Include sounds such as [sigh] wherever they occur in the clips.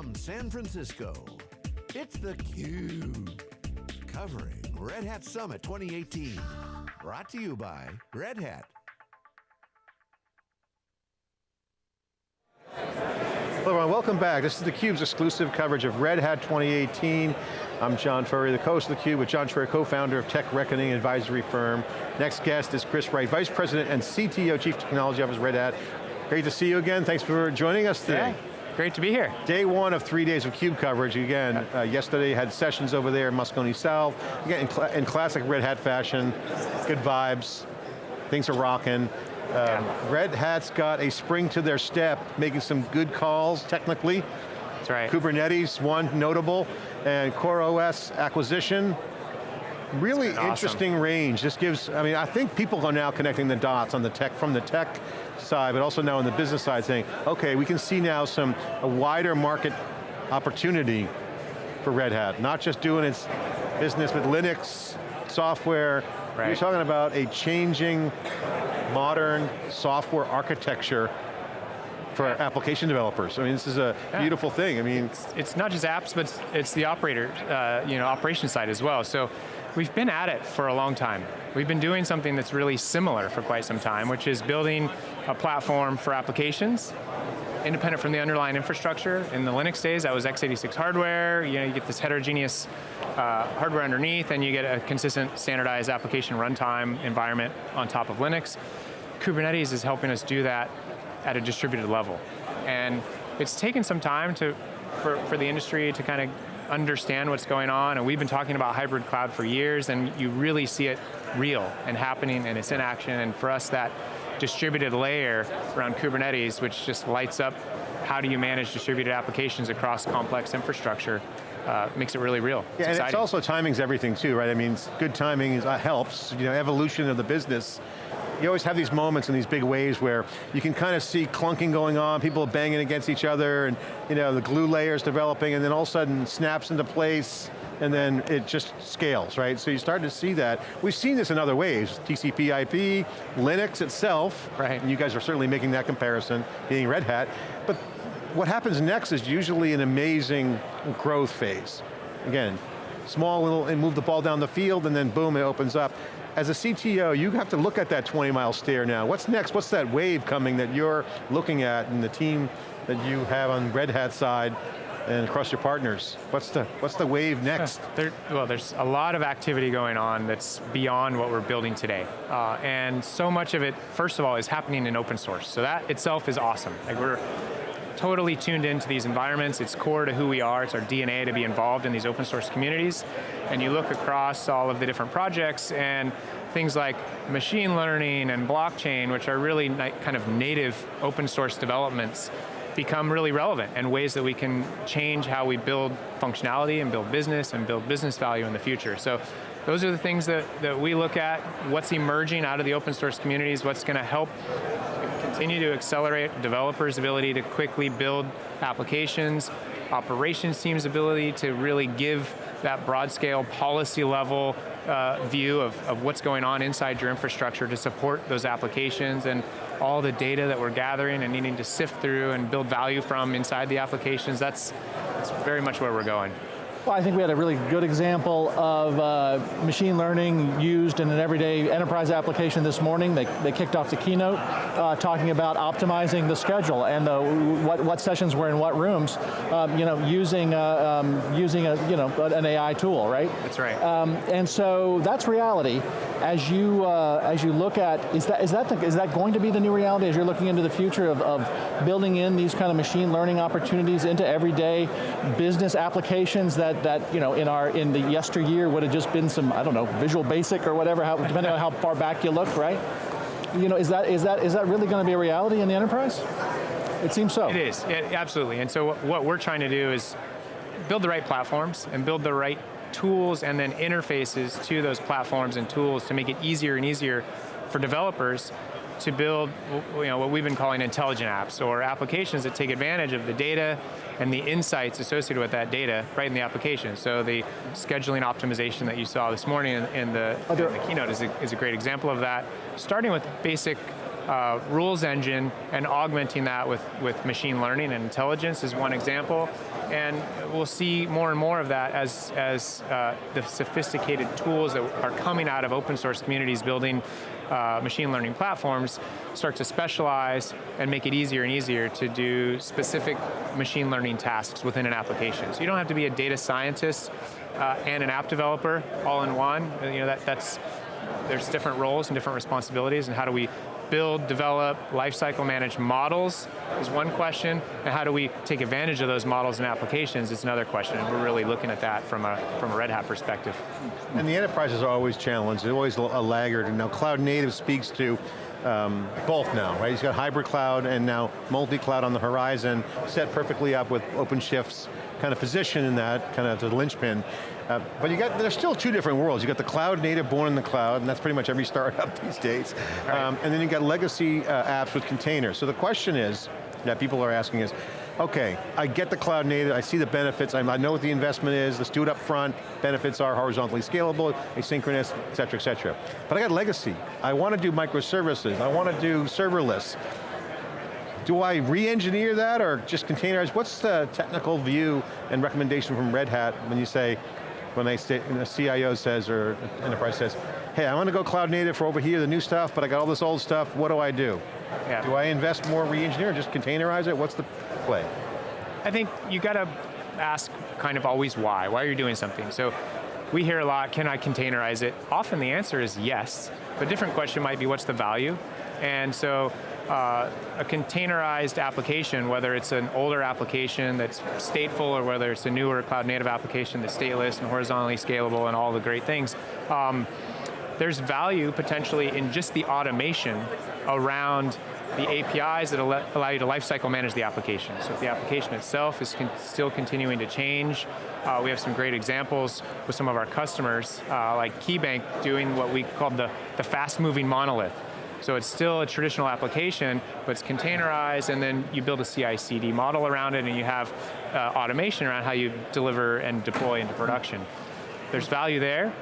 From San Francisco, it's theCUBE. Covering Red Hat Summit 2018. Brought to you by Red Hat. Hello everyone, welcome back. This is theCUBE's exclusive coverage of Red Hat 2018. I'm John Furrier, the host of theCUBE with John Troyer, co-founder of Tech Reckoning advisory firm. Next guest is Chris Wright, Vice President and CTO, Chief Technology Officer Red Hat. Great to see you again, thanks for joining us today. Yeah, great to be here. Day one of three days of CUBE coverage. Again, uh, yesterday had sessions over there in Moscone South. Again, in, cl in classic Red Hat fashion, good vibes, things are rocking. Um, Red Hat's got a spring to their step, making some good calls technically. That's right. Kubernetes, one notable, and CoreOS acquisition. Really awesome. interesting range. This gives, I mean, I think people are now connecting the dots on the tech, from the tech side, but also now on the business side saying, okay, we can see now some, a wider market opportunity for Red Hat. Not just doing its business with Linux, software, right. you're talking about a changing modern software architecture for application developers. I mean, this is a yeah. beautiful thing. I mean, it's, it's, not just apps, but it's, it's the operator, uh, you know, operation side as well. So we've been at it for a long time. We've been doing something that's really similar for quite some time, which is building a platform for applications independent from the underlying infrastructure. In the Linux days, that was x86 hardware. You know, you get this heterogeneous uh, hardware underneath, and you get a consistent standardized application runtime environment on top of Linux. Kubernetes is helping us do that at a distributed level. And it's taken some time to, for, for the industry to kind of understand what's going on, and we've been talking about hybrid cloud for years, and you really see it real and happening, and it's in action, and for us that distributed layer around Kubernetes, which just lights up how do you manage distributed applications across complex infrastructure, uh, makes it really real. It's yeah, and it's also timing's everything too, right? I mean, good timing is, uh, helps, you know, evolution of the business. You always have these moments and these big waves where you can kind of see clunking going on, people banging against each other, and you know, the glue layers developing, and then all of a sudden snaps into place, and then it just scales, right? So you start to see that. We've seen this in other ways, TCP IP, Linux itself, right. and you guys are certainly making that comparison, being Red Hat, but what happens next is usually an amazing growth phase. Again, small little, and move the ball down the field, and then boom, it opens up. As a CTO, you have to look at that 20 mile stare now. What's next? What's that wave coming that you're looking at and the team that you have on Red Hat side and across your partners? What's the, what's the wave next? There, well, there's a lot of activity going on that's beyond what we're building today. Uh, and so much of it, first of all, is happening in open source. So that itself is awesome. Like we're totally tuned into these environments. It's core to who we are. It's our DNA to be involved in these open source communities. And you look across all of the different projects and things like machine learning and blockchain, which are really kind of native open source developments, become really relevant and ways that we can change how we build functionality and build business and build business value in the future. So those are the things that, that we look at, what's emerging out of the open source communities, what's going to help continue to accelerate developers' ability to quickly build applications, operations team's ability to really give that broad scale policy level uh, view of, of what's going on inside your infrastructure to support those applications and all the data that we're gathering and needing to sift through and build value from inside the applications, that's, that's very much where we're going. Well, I think we had a really good example of uh, machine learning used in an everyday enterprise application this morning. They, they kicked off the keynote uh, talking about optimizing the schedule and the, what, what sessions were in what rooms, um, you know, using, uh, um, using a, you know, an AI tool, right? That's right. Um, and so that's reality. As you, uh, as you look at, is that, is, that the, is that going to be the new reality as you're looking into the future of, of building in these kind of machine learning opportunities into everyday business applications that that, that you know, in, our, in the yesteryear would have just been some, I don't know, Visual Basic or whatever, how, depending on how far back you look, right? You know, is that, is that, is that really going to be a reality in the enterprise? It seems so. It is, it, absolutely. And so what we're trying to do is build the right platforms and build the right tools and then interfaces to those platforms and tools to make it easier and easier for developers to build you know, what we've been calling intelligent apps, or applications that take advantage of the data and the insights associated with that data right in the application. So the scheduling optimization that you saw this morning in, in, the, in the, keynote is a, is a, great example of that. Starting with basic uh, rules engine and augmenting that with, with machine learning and intelligence is one example. And we'll see more and more of that as, as uh, the sophisticated tools that are coming out of open source communities building uh, machine learning platforms start to specialize and make it easier and easier to do specific machine learning tasks within an application. So you don't have to be a data scientist uh, and an app developer all in one. You know, that, that's, there's different roles and different responsibilities and how do we build, develop, lifecycle manage models is one question, and how do we take advantage of those models and applications is another question, and we're really looking at that from a, from a Red Hat perspective. And the enterprises are always challenged, they're always a laggard, and now cloud native speaks to um, both now, right? He's got hybrid cloud and now multi-cloud on the horizon, set perfectly up with OpenShift's kind of position in that, kind of the linchpin. Uh, but you got, there's still two different worlds. You got the cloud native born in the cloud, and that's pretty much every [laughs] startup these days. Right. Um, and then you got legacy uh, apps with containers. So the question is, that people are asking is, okay, I get the cloud native, I see the benefits, I know what the investment is, let's do it up front, benefits are horizontally scalable, asynchronous, et cetera, et cetera. But I got legacy. I want to do microservices, I want to do serverless. Do I re-engineer that or just containerize? What's the technical view and recommendation from Red Hat when you say, when the CIO says or enterprise says, hey, I want to go cloud native for over here, the new stuff, but I got all this old stuff, what do I do? Yeah. Do I invest more re-engineer, just containerize it? What's the play? I think you got to ask kind of always why. Why are you doing something? So we hear a lot, can I containerize it? Often the answer is yes, but a different question might be what's the value? And so uh, a containerized application, whether it's an older application that's stateful or whether it's a newer cloud native application that's stateless and horizontally scalable and all the great things, um, there's value potentially in just the automation around the APIs that allow you to lifecycle manage the application. So if the application itself is con still continuing to change, uh, we have some great examples with some of our customers, uh, like KeyBank doing what we call the, the fast moving monolith. So it's still a traditional application, but it's containerized, and then you build a CI-CD model around it, and you have uh, automation around how you deliver and deploy into production. There's value there.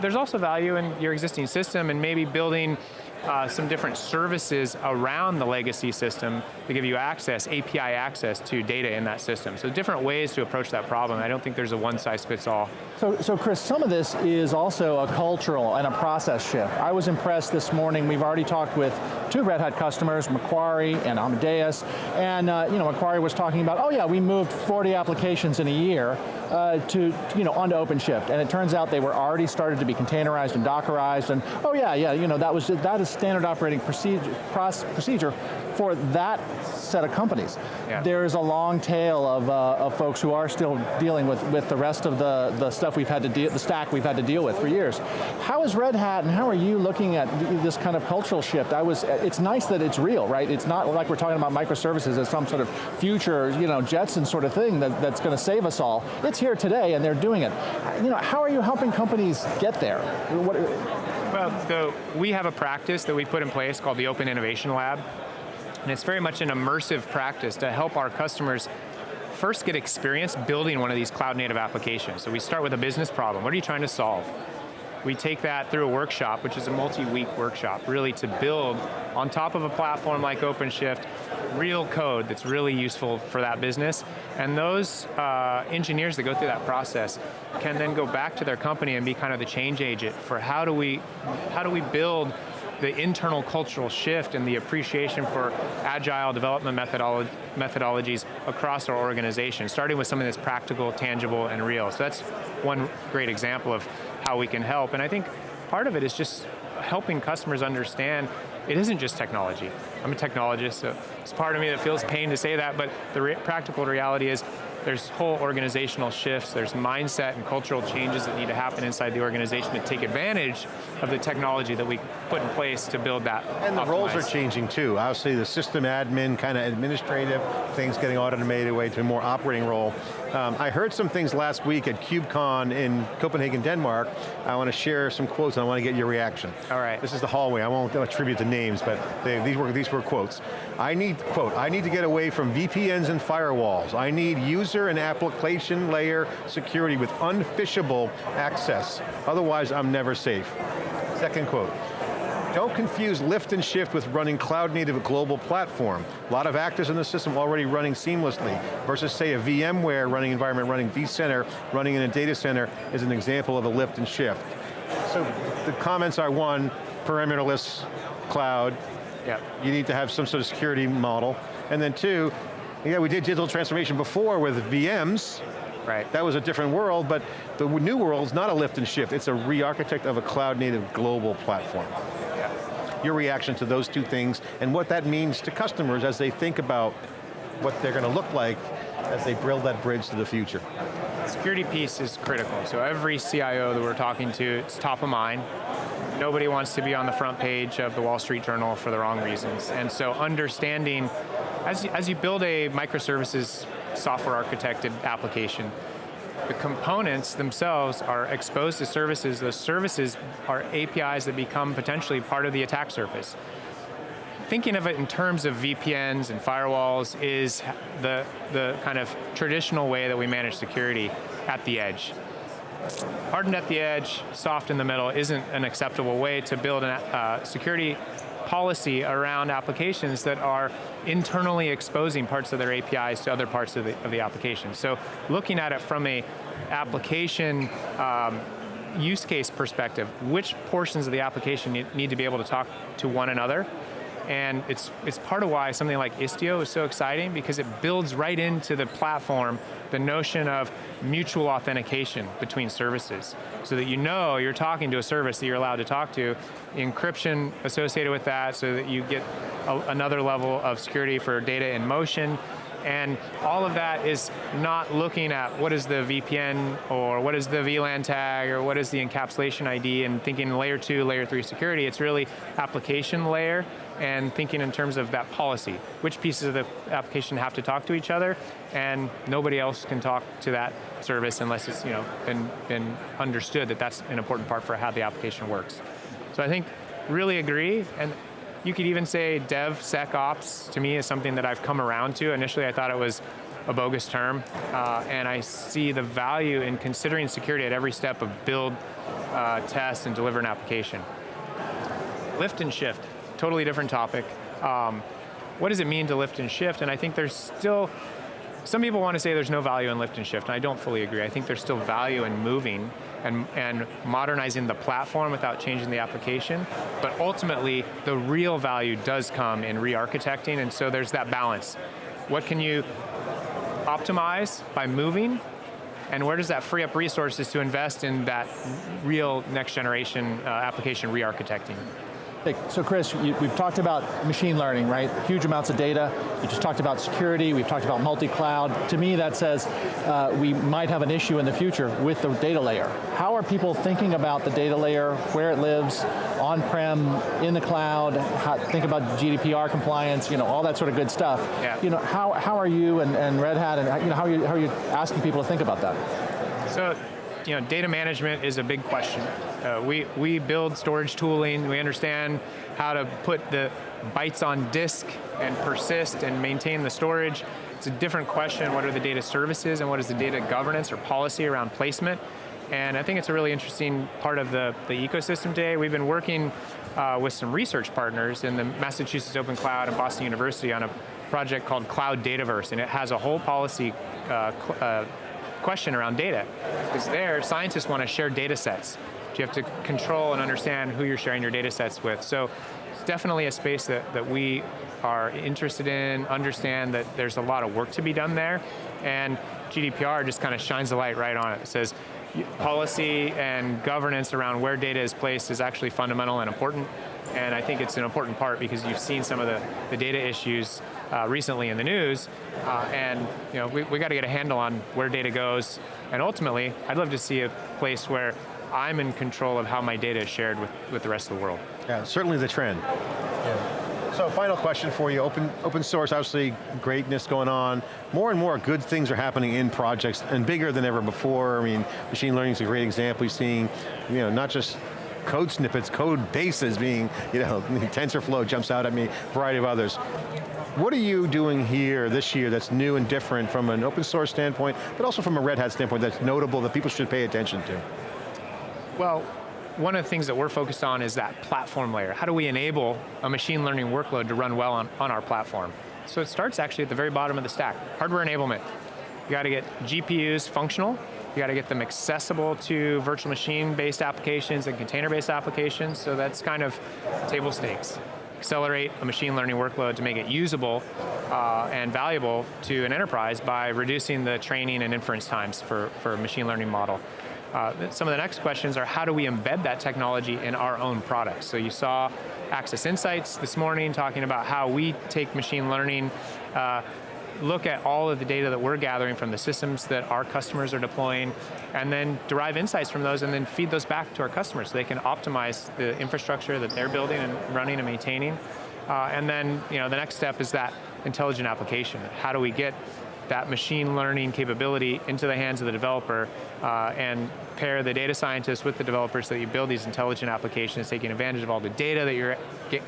There's also value in your existing system and maybe building uh, some different services around the legacy system to give you access, API access to data in that system. So different ways to approach that problem. I don't think there's a one size fits all. So, so Chris, some of this is also a cultural and a process shift. I was impressed this morning, we've already talked with two Red Hat customers, Macquarie and Amadeus, and uh, you know, Macquarie was talking about, oh yeah, we moved 40 applications in a year uh, to, you know, onto OpenShift, and it turns out they were already started to be containerized and Dockerized, and oh yeah, yeah, you know, that was, that is standard operating procedure, procedure for that set of companies. Yeah. There's a long tail of, uh, of folks who are still dealing with, with the rest of the, the stuff we've had to deal, the stack we've had to deal with for years. How is Red Hat and how are you looking at this kind of cultural shift? I was, it's nice that it's real, right? It's not like we're talking about microservices as some sort of future, you know, Jetson sort of thing that, that's going to save us all. It's here today and they're doing it. You know, how are you helping companies get there? What, well, so we have a practice that we put in place called the Open Innovation Lab. And it's very much an immersive practice to help our customers first get experience building one of these cloud native applications. So we start with a business problem. What are you trying to solve? We take that through a workshop, which is a multi-week workshop, really to build on top of a platform like OpenShift, real code that's really useful for that business. And those uh, engineers that go through that process can then go back to their company and be kind of the change agent for how do we, how do we build the internal cultural shift and the appreciation for agile development methodolo methodologies across our organization, starting with something that's practical, tangible, and real. So that's one great example of how we can help. And I think part of it is just helping customers understand it isn't just technology. I'm a technologist, so it's part of me that feels pain to say that, but the re practical reality is there's whole organizational shifts, there's mindset and cultural changes that need to happen inside the organization to take advantage of the technology that we put in place to build that And the optimized. roles are changing too. Obviously the system admin, kind of administrative, things getting automated away to a more operating role. Um, I heard some things last week at KubeCon in Copenhagen, Denmark. I want to share some quotes and I want to get your reaction. All right. This is the hallway, I won't attribute the names, but they, these, were, these were quotes. I need, quote, I need to get away from VPNs and firewalls. I need user and application layer security with unphishable access. Otherwise, I'm never safe. Second quote. Don't confuse lift and shift with running cloud native global platform. A lot of actors in the system already running seamlessly, versus say a VMware running environment, running vCenter, running in a data center is an example of a lift and shift. So the comments are one, perimeterless cloud, Yep. you need to have some sort of security model. And then two, yeah, we did digital transformation before with VMs, Right. that was a different world, but the new world is not a lift and shift, it's a re-architect of a cloud native global platform. Your reaction to those two things and what that means to customers as they think about what they're going to look like as they build that bridge to the future. Security piece is critical. So every CIO that we're talking to, it's top of mind. Nobody wants to be on the front page of the Wall Street Journal for the wrong reasons. And so understanding, as you, as you build a microservices software architected application, the components themselves are exposed to services. Those services are APIs that become potentially part of the attack surface. Thinking of it in terms of VPNs and firewalls is the, the kind of traditional way that we manage security at the edge. Hardened at the edge, soft in the middle isn't an acceptable way to build a uh, security policy around applications that are internally exposing parts of their APIs to other parts of the, of the application. So looking at it from a application um, use case perspective, which portions of the application need, need to be able to talk to one another, and it's, it's part of why something like Istio is so exciting because it builds right into the platform the notion of mutual authentication between services. So that you know you're talking to a service that you're allowed to talk to, encryption associated with that so that you get a, another level of security for data in motion, and all of that is not looking at what is the VPN or what is the VLAN tag or what is the encapsulation ID and thinking layer two, layer three security. It's really application layer and thinking in terms of that policy. Which pieces of the application have to talk to each other and nobody else can talk to that service unless it's you know, been, been understood that that's an important part for how the application works. So I think really agree and you could even say DevSecOps to me is something that I've come around to. Initially I thought it was a bogus term, uh, and I see the value in considering security at every step of build, uh, test, and deliver an application. Lift and shift, totally different topic. Um, what does it mean to lift and shift? And I think there's still, some people want to say there's no value in lift and shift, and I don't fully agree. I think there's still value in moving and, and modernizing the platform without changing the application, but ultimately, the real value does come in re-architecting, and so there's that balance. What can you optimize by moving, and where does that free up resources to invest in that real next generation uh, application re-architecting? So Chris, you, we've talked about machine learning, right? Huge amounts of data. You just talked about security, we've talked about multi-cloud. To me, that says uh, we might have an issue in the future with the data layer. How are people thinking about the data layer, where it lives, on-prem, in the cloud, how, think about GDPR compliance, you know, all that sort of good stuff. Yeah. You know, how, how are you and, and Red Hat, and you know, how, are you, how are you asking people to think about that? So, you know, data management is a big question. Uh, we, we build storage tooling, we understand how to put the bytes on disk and persist and maintain the storage. It's a different question, what are the data services and what is the data governance or policy around placement? And I think it's a really interesting part of the, the ecosystem today. We've been working uh, with some research partners in the Massachusetts Open Cloud and Boston University on a project called Cloud Dataverse, and it has a whole policy uh, uh, question around data. Because there, scientists want to share data sets. You have to control and understand who you're sharing your data sets with. So it's definitely a space that, that we are interested in, understand that there's a lot of work to be done there, and GDPR just kind of shines the light right on it. It says, policy and governance around where data is placed is actually fundamental and important, and I think it's an important part because you've seen some of the, the data issues uh, recently in the news, uh, and you know, we, we got to get a handle on where data goes, and ultimately, I'd love to see a place where I'm in control of how my data is shared with, with the rest of the world. Yeah, certainly the trend. So final question for you, open, open source, obviously greatness going on. More and more good things are happening in projects and bigger than ever before. I mean, machine learning is a great example. You're seeing, you know, not just code snippets, code bases being, you know, [laughs] TensorFlow jumps out at me, a variety of others. What are you doing here this year that's new and different from an open source standpoint, but also from a Red Hat standpoint that's notable that people should pay attention to? Well, one of the things that we're focused on is that platform layer. How do we enable a machine learning workload to run well on, on our platform? So it starts actually at the very bottom of the stack, hardware enablement. You got to get GPUs functional, you got to get them accessible to virtual machine-based applications and container-based applications, so that's kind of table stakes. Accelerate a machine learning workload to make it usable uh, and valuable to an enterprise by reducing the training and inference times for, for a machine learning model. Uh, some of the next questions are how do we embed that technology in our own products? So you saw Access Insights this morning talking about how we take machine learning, uh, look at all of the data that we're gathering from the systems that our customers are deploying, and then derive insights from those and then feed those back to our customers so they can optimize the infrastructure that they're building and running and maintaining. Uh, and then you know, the next step is that intelligent application. How do we get that machine learning capability into the hands of the developer uh, and pair the data scientists with the developers so that you build these intelligent applications, taking advantage of all the data that you're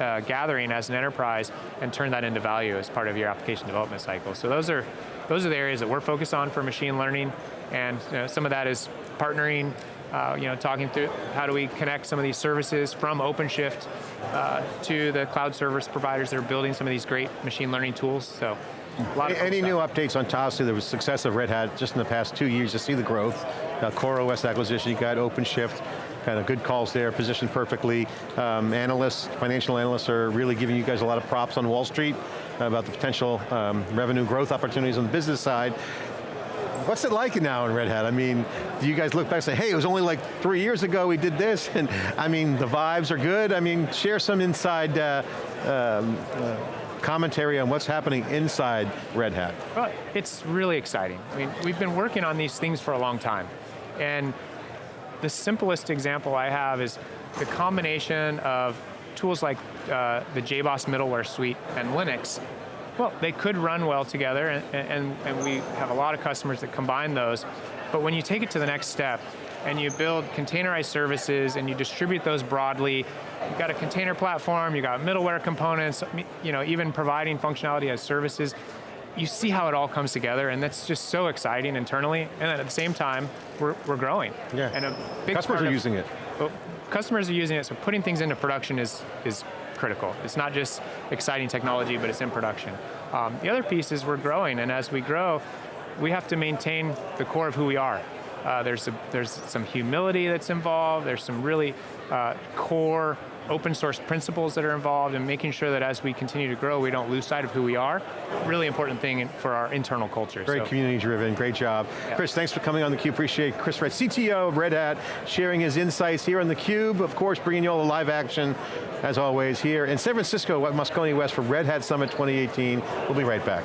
uh, gathering as an enterprise and turn that into value as part of your application development cycle. So those are, those are the areas that we're focused on for machine learning and you know, some of that is partnering uh, you know, talking through how do we connect some of these services from OpenShift uh, to the cloud service providers that are building some of these great machine learning tools. So any new updates on Tahoe? The success of Red Hat just in the past two years to see the growth. Uh, CoreOS acquisition, you got OpenShift, kind of good calls there, positioned perfectly. Um, analysts, financial analysts are really giving you guys a lot of props on Wall Street about the potential um, revenue growth opportunities on the business side. What's it like now in Red Hat? I mean, do you guys look back and say, hey, it was only like three years ago we did this, [laughs] and I mean, the vibes are good. I mean, share some inside uh, um, uh, commentary on what's happening inside Red Hat. Well, it's really exciting. I mean, we've been working on these things for a long time. And the simplest example I have is the combination of tools like uh, the JBoss middleware suite and Linux. Well, they could run well together, and, and, and we have a lot of customers that combine those. But when you take it to the next step, and you build containerized services and you distribute those broadly. You've got a container platform, you've got middleware components, you know, even providing functionality as services. You see how it all comes together and that's just so exciting internally. And then at the same time, we're, we're growing. Yeah. And a big Customers are of, using it. Well, customers are using it, so putting things into production is, is critical. It's not just exciting technology, but it's in production. Um, the other piece is we're growing, and as we grow, we have to maintain the core of who we are. Uh, there's, a, there's some humility that's involved, there's some really uh, core open source principles that are involved and making sure that as we continue to grow, we don't lose sight of who we are. Really important thing for our internal culture. Very so. community driven, great job. Yeah. Chris, thanks for coming on theCUBE, appreciate Chris Wright, CTO of Red Hat, sharing his insights here on theCUBE, of course bringing you all the live action, as always, here in San Francisco, at Moscone West for Red Hat Summit 2018. We'll be right back.